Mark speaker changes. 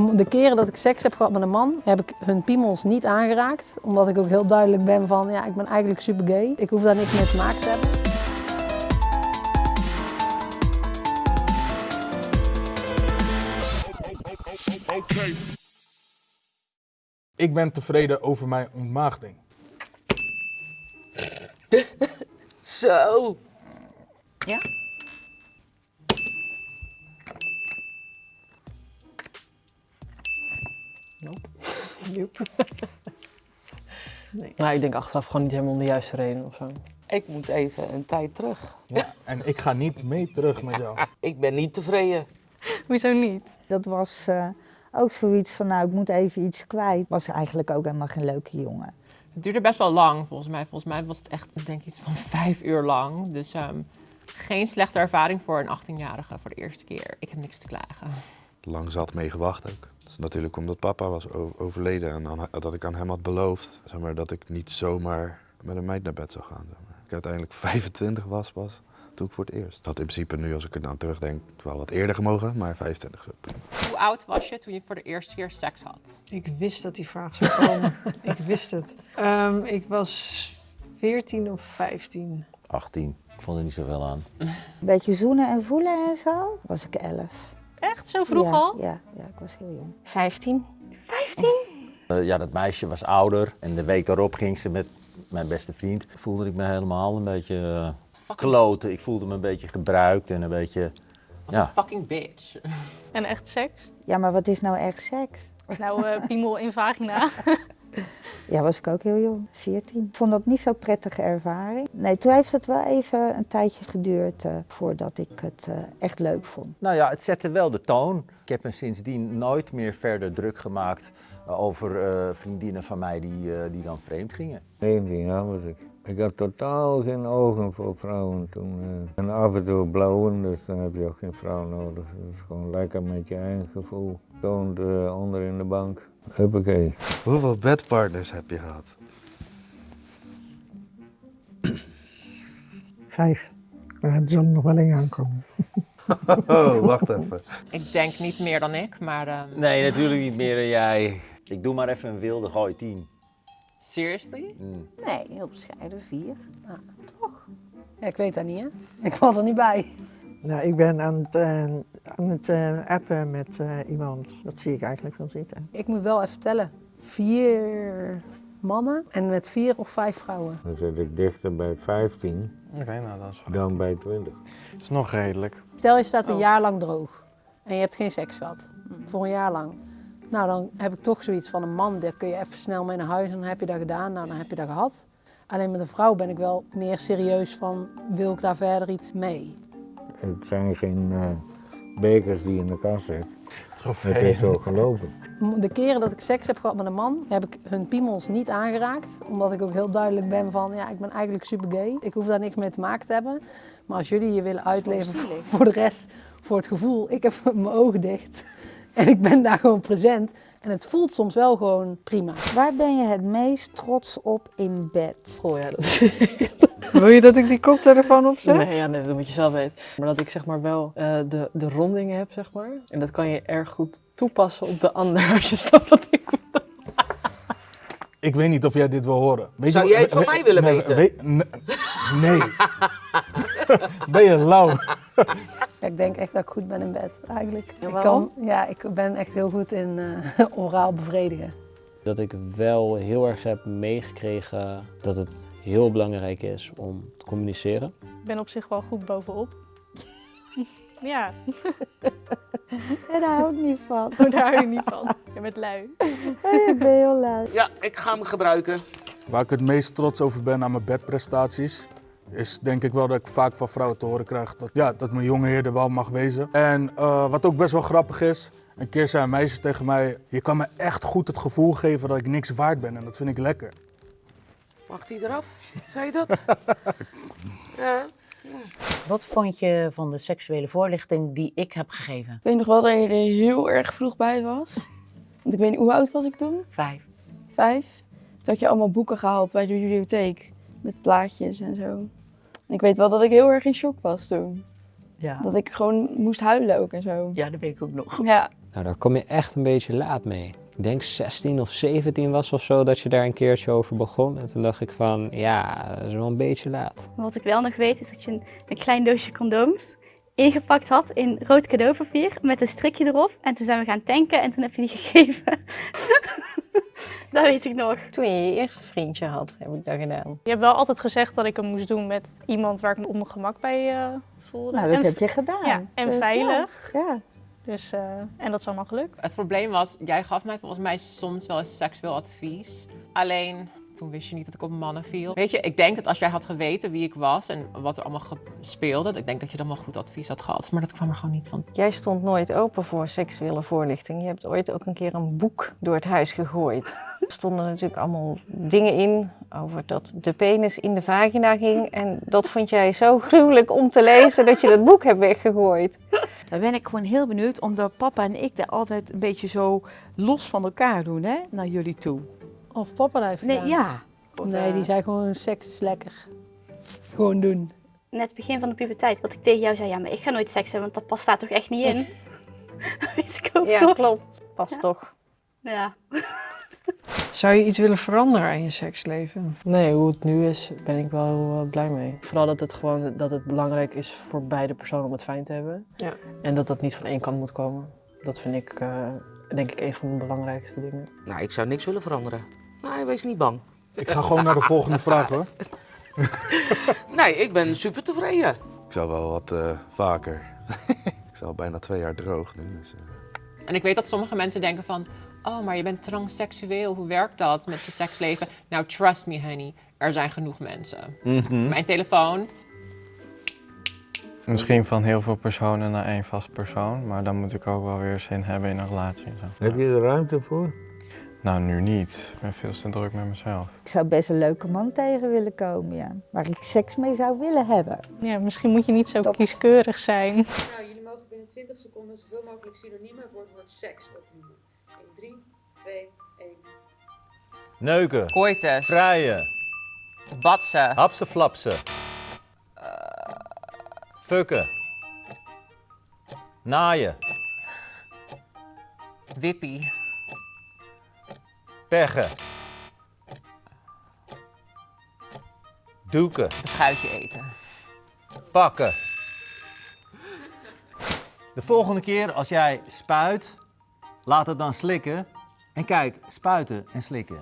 Speaker 1: De keren dat ik seks heb gehad met een man, heb ik hun piemels niet aangeraakt. Omdat ik ook heel duidelijk ben van, ja, ik ben eigenlijk super gay. Ik hoef daar niks mee te maken te hebben.
Speaker 2: Ik ben tevreden over mijn ontmaagding.
Speaker 3: Zo.
Speaker 1: Ja?
Speaker 3: Nou, ik denk achteraf gewoon niet helemaal om de juiste reden of zo.
Speaker 4: Ik moet even een tijd terug.
Speaker 2: Ja, en ik ga niet mee terug met jou.
Speaker 4: Ik ben niet tevreden.
Speaker 5: Hoezo niet?
Speaker 6: Dat was eh, ook zoiets van, nou, ik moet even iets kwijt. Was eigenlijk ook helemaal geen leuke jongen.
Speaker 7: Het duurde best wel lang volgens mij. Volgens mij was het echt ik denk iets van vijf uur lang. Dus ehm, geen slechte ervaring voor een 18-jarige voor de eerste keer. Ik heb niks te klagen.
Speaker 8: lang zat mee gewacht ook. Is natuurlijk omdat papa was overleden en aan- dat ik aan hem had beloofd zeg maar, dat ik niet zomaar met een meid naar bed zou gaan. Zeg maar. Ik uiteindelijk 25 was pas toen ik voor het eerst. Dat in principe nu, als ik er nou terugdenk, wel wat eerder gemogen, maar 25 is ook prima.
Speaker 7: Hoe oud was je toen je voor de eerste keer seks had?
Speaker 9: Ik wist dat die vraag zou komen. ik wist het. Ehm, ik was 14 of 15.
Speaker 10: 18. Ik vond er niet zoveel aan.
Speaker 6: Een beetje zoenen en voelen en zo, was ik 11.
Speaker 5: Echt? Zo vroeg
Speaker 6: ja,
Speaker 5: al?
Speaker 6: Ja, ja, ik was heel jong.
Speaker 5: 15.
Speaker 10: Eh, ja, dat meisje was ouder en de week daarop ging ze met mijn beste vriend. Voelde ik me helemaal een beetje eh, kloten. Ik voelde me een beetje gebruikt en een beetje...
Speaker 7: Wat
Speaker 10: Ja.
Speaker 7: een fucking bitch.
Speaker 5: En echt seks?
Speaker 6: Ja, maar wat is nou echt seks?
Speaker 5: Nou, eh, piemel in vagina.
Speaker 6: Ja, was ik ook heel jong, 14. Ik vond dat niet zo'n prettige ervaring. Nee, toen heeft het wel even een tijdje geduurd eh, voordat ik het eh, echt leuk vond.
Speaker 10: Nou ja, het zette wel de toon. Ik heb me sindsdien nooit meer verder druk gemaakt eh, over eh, vriendinnen van mij die, eh, die dan vreemd gingen.
Speaker 11: 19 jaar was ik. Ik had totaal geen ogen voor vrouwen toen. eh. en af en toe blauwen, dus dan heb je ook geen vrouw nodig. Dat is gewoon lekker met je eigen gevoel. Toont eh, onder in de bank. Huppakee.
Speaker 8: Hoeveel bedpartners heb je gehad?
Speaker 9: Vijf. Maar het zal nog wel in aankomen.
Speaker 8: Oh, wacht even.
Speaker 7: Ik denk niet meer dan ik, maar ehm,
Speaker 10: Nee, natuurlijk niet meer dan jij. Ik doe maar even een wilde gooi 10.
Speaker 7: Seriously?
Speaker 10: Mm.
Speaker 6: Nee, heel bescheiden, vier.
Speaker 1: Ja, ik weet dat niet, hè? Ik was er niet bij.
Speaker 9: Nou, ik ben aan het, eh, aan het eh, appen met eh, iemand. Dat zie ik eigenlijk wel zitten.
Speaker 1: Ik moet wel even tellen. Vier mannen en met vier of vijf vrouwen.
Speaker 11: Dan zit ik dichter bij 15
Speaker 12: Oké, nou dat is,
Speaker 11: dan bij 20.
Speaker 12: is nog redelijk.
Speaker 1: Stel je staat een
Speaker 7: Oh.
Speaker 1: jaar lang droog en je hebt geen seks gehad. Voor een jaar lang. Nou, dan heb ik toch zoiets van een man, daar kun je even snel mee naar huis en dan heb je dat gedaan. Nou, dan heb je dat gehad. Alleen met een vrouw ben ik wel meer serieus van, wil ik daar verder iets mee?
Speaker 11: Het zijn geen eh, bekers die in de kast zitten.
Speaker 12: Trofee.
Speaker 11: Het is zo gelopen.
Speaker 1: De keren dat ik seks heb gehad met een man, heb ik hun piemels niet aangeraakt. Omdat ik ook heel duidelijk ben van, ja, ik ben eigenlijk super gay. Ik hoef daar niks mee te maken te hebben. Maar als jullie je willen uitleven voor de rest, voor het gevoel, ik heb mijn ogen dicht. En ik ben daar gewoon present. En het voelt soms wel gewoon prima.
Speaker 6: Waar ben je het meest trots op in bed?
Speaker 3: Oh ja, dat...
Speaker 9: Wil je dat ik die koptelefoon opzet?
Speaker 3: Nee, ja, nee, dat moet je zelf weten. Maar dat ik zeg maar wel eh, de, de ronding heb, zeg maar. En dat kan je erg goed toepassen op de ander, als je snapt wat ik
Speaker 2: Ik weet niet of jij dit wil horen. Weet
Speaker 4: Zou
Speaker 2: je-
Speaker 4: jij het van mij willen
Speaker 2: nee,
Speaker 4: weten?
Speaker 2: weet- ne- nee. ben je lauw?
Speaker 1: Ik denk echt dat ik goed ben in bed, eigenlijk.
Speaker 3: Ja,
Speaker 1: ik, kan, ja, ik ben echt heel goed in eh, oraal bevredigen.
Speaker 13: dat ik wel heel erg heb meegekregen dat het heel belangrijk is om te communiceren.
Speaker 5: Ik ben op zich wel goed bovenop. ja,
Speaker 6: En daar hou ik niet van.
Speaker 5: oh, daar hou je niet van. Je bent lui.
Speaker 6: ik ben heel lui.
Speaker 4: Ja, ik ga hem gebruiken.
Speaker 2: Waar ik het meest trots over ben aan mijn bedprestaties, is denk ik wel dat ik vaak van vrouwen te horen krijg dat, ja, dat mijn jonge heer er wel mag wezen. En eh, wat ook best wel grappig is, een keer zei een meisje tegen mij, je kan me echt goed het gevoel geven dat ik niks waard ben en dat vind ik lekker.
Speaker 4: Mag die eraf? Zei je dat? ja.
Speaker 14: Wat vond je van de seksuele voorlichting die ik heb gegeven?
Speaker 5: Ik weet nog wel dat je er heel erg vroeg bij was. Want ik weet niet, hoe oud was ik toen?
Speaker 14: Vijf.
Speaker 5: Vijf. Toen had je allemaal boeken gehaald bij de bibliotheek. Met plaatjes en zo. Ik weet wel dat ik heel erg in shock was toen.
Speaker 14: Ja.
Speaker 5: Dat ik gewoon moest huilen ook en zo.
Speaker 14: Ja, dat weet ik ook nog.
Speaker 5: Ja,
Speaker 13: Nou, daar kom je echt een beetje laat mee. Ik denk 16 of 17 was of zo dat je daar een keertje over begon. En toen dacht ik van, ja, dat is wel een beetje laat.
Speaker 15: Wat ik wel nog weet is dat je een, een klein doosje condooms ingepakt had in rood cadeaupapier met een strikje erop. En toen zijn we gaan tanken en toen heb je die gegeven. dat weet ik nog.
Speaker 16: Toen je je eerste vriendje had, heb ik dat gedaan.
Speaker 17: Je hebt wel altijd gezegd dat ik hem moest doen met iemand waar ik me op mijn gemak bij eh, voelde.
Speaker 6: Nou, dat
Speaker 17: En
Speaker 6: heb je gedaan.
Speaker 17: Ja, en
Speaker 6: Dus
Speaker 17: veilig.
Speaker 6: Ja. ja.
Speaker 17: Dus, eh, en dat is allemaal gelukt.
Speaker 7: Het probleem was, jij gaf mij volgens mij soms wel eens seksueel advies. Alleen, toen wist je niet dat ik op mannen viel. Weet je, ik denk dat als jij had geweten wie ik was en wat er allemaal speelde, ik denk dat je dan wel goed advies had gehad. Maar dat kwam er gewoon niet van.
Speaker 16: Jij stond nooit open voor seksuele voorlichting. Je hebt ooit ook een keer een boek door het huis gegooid. Er stonden natuurlijk allemaal dingen in over dat de penis in de vagina ging. En dat vond jij zo gruwelijk om te lezen dat je dat boek hebt weggegooid.
Speaker 18: Daar ben ik gewoon heel benieuwd, omdat papa en ik daar altijd een beetje zo los van elkaar doen, hè, naar jullie toe.
Speaker 1: Of papa dat heeft
Speaker 18: Nee,
Speaker 1: gedaan.
Speaker 18: ja.
Speaker 1: Nee, die zei gewoon seks is lekker. Gewoon doen.
Speaker 15: Net het begin van de puberteit, dat ik tegen jou zei, ja, maar ik ga nooit seks hebben, want dat past daar toch echt niet in? dat weet ik ook
Speaker 16: Ja,
Speaker 15: nog.
Speaker 16: klopt. Past toch.
Speaker 15: Ja.
Speaker 9: Zou je iets willen veranderen aan je seksleven?
Speaker 3: Nee, hoe het nu is, ben ik wel heel eh, blij mee. Vooral dat het gewoon dat het belangrijk is voor beide personen om het fijn te hebben.
Speaker 9: Ja.
Speaker 3: En dat dat niet van één kant moet komen. Dat vind ik, eh, denk ik, een van de belangrijkste dingen.
Speaker 4: Nou, ik zou niks willen veranderen. Nee, wees niet bang.
Speaker 2: Ik ga gewoon naar de volgende vraag hoor.
Speaker 4: Nee, ik ben super tevreden.
Speaker 8: Ik zou wel wat eh, vaker. ik sta al bijna twee jaar droog nu. Dus, eh.
Speaker 7: En ik weet dat sommige mensen denken van, oh, maar je bent transseksueel, hoe werkt dat met je seksleven? Nou, trust me honey, er zijn genoeg mensen.
Speaker 12: Mhm.
Speaker 7: Mijn telefoon,
Speaker 12: Misschien van heel veel personen naar één vast persoon, maar dan moet ik ook wel weer zin hebben in een relatie en zo.
Speaker 11: Heb je er ruimte voor?
Speaker 12: Nou, nu niet. Ik ben veel te druk met mezelf.
Speaker 6: Ik zou best een leuke man tegen willen komen, ja. Waar ik seks mee zou willen hebben.
Speaker 17: Ja, misschien moet je niet zo kieskeurig zijn.
Speaker 19: Nou, jullie mogen binnen 20 seconden zoveel mogelijk synoniemen voor het woord seks opnoemen. In 3, 2, 1.
Speaker 10: Neuken.
Speaker 7: Coitus.
Speaker 10: Vrijen.
Speaker 7: batsen.
Speaker 10: Hapsen flapsen. Fukken. Naaien.
Speaker 7: wippie,
Speaker 10: Peggen. Doeken.
Speaker 7: een schuitje eten.
Speaker 10: Pakken. De volgende keer als jij spuit, laat het dan slikken. En kijk, spuiten en slikken.